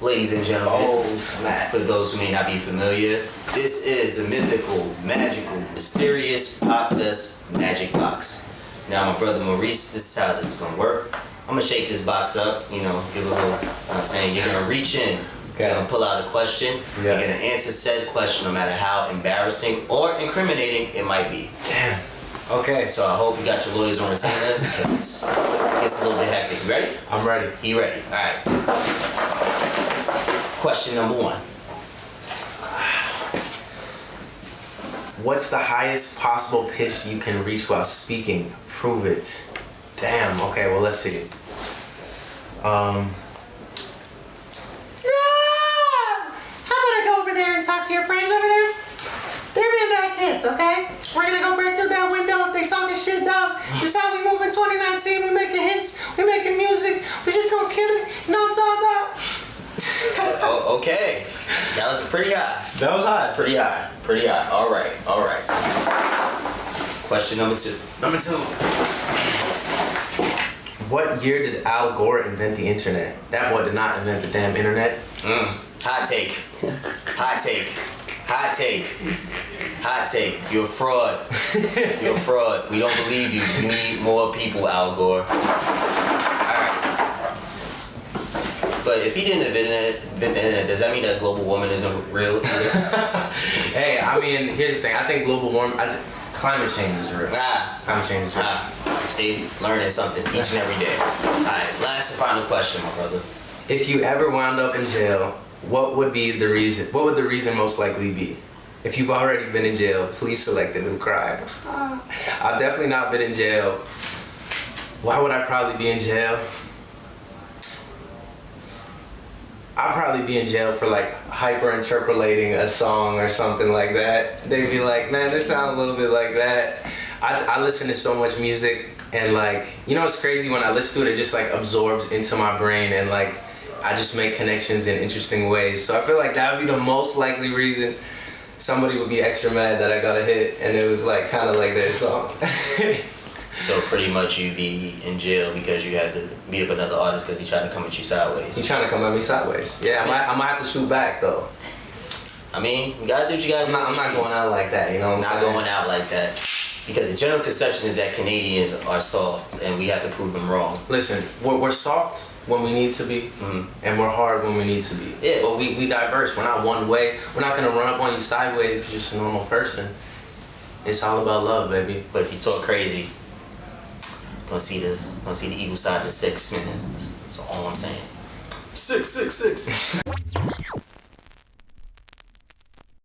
Ladies and gentlemen, Oh, snap. for those who may not be familiar, this is the mythical, magical, mysterious Popdust magic box. Now, my brother Maurice, this is how this is gonna work. I'm gonna shake this box up, you know, give a little, you know what I'm saying? You're gonna reach in, Okay. you're gonna pull out a question, Yeah. you're gonna answer said question no matter how embarrassing or incriminating it might be. Damn. Okay, So I hope you got your lawyers on retainer because it gets a little bit hectic. You ready? I'm ready. He ready. All right. Question number one. What's the highest possible pitch you can reach while speaking? Prove it. Damn. Okay. Well, let's see. Um. How about I go over there and talk to your friends over there? They're being bad kids, okay? We're gonna go break through shit, dog. This how we move in 2019. We making hits, we making music. We just gonna kill it. You know what I'm talking about? Oh, okay. That was pretty high. That was hot. Pretty high. Pretty high. All right. All right. Question number two. Number two. What year did Al Gore invent the internet? That boy did not invent the damn internet. Mm. Hot take. Hot take. Hot take. Hot take. You're a fraud. You're a fraud. We don't believe you. We need more people, Al Gore. Alright. But if he didn't invent the internet, does that mean that global warming isn't real? Hey, I mean, here's the thing. I think global warming, th- climate change is real. Nah. Climate change is real. Ah, see, learning something each and every day. Alright, last and final question, my brother. If you ever wound up in jail, what would be the reason? What would the reason most likely be? If you've already been in jail, please select a new crime. I've definitely not been in jail. Why would I probably be in jail? I'd probably be in jail for like hyper interpolating a song or something like that. They'd be like, man, this sounds a little bit like that. I, I listen to so much music and like, you know, it's crazy when I listen to it, it just like absorbs into my brain and like, I just make connections in interesting ways. So I feel like that would be the most likely reason somebody would be extra mad that I got a hit and it was like kind of like their song. So pretty much you'd be in jail because you had to beat up another artist because he tried to come at you sideways. He's sideways. trying to come at me sideways. Yeah, I might, I might have to shoot back though. I mean, you gotta do what you gotta I'm do. not, I'm not going out like that, you know what I'm Not saying? going out like that. Because the general conception is that Canadians are soft and we have to prove them wrong. Listen, we're, we're soft when we need to be, Mhm. and we're hard when we need to be. Yeah. But we, we diverse. We're not one way. We're not gonna run up on you sideways if you're just a normal person. It's all about love, baby. But if you talk crazy, gonna see the gonna see the evil side of the six, man. That's all I'm saying. Six, six, six.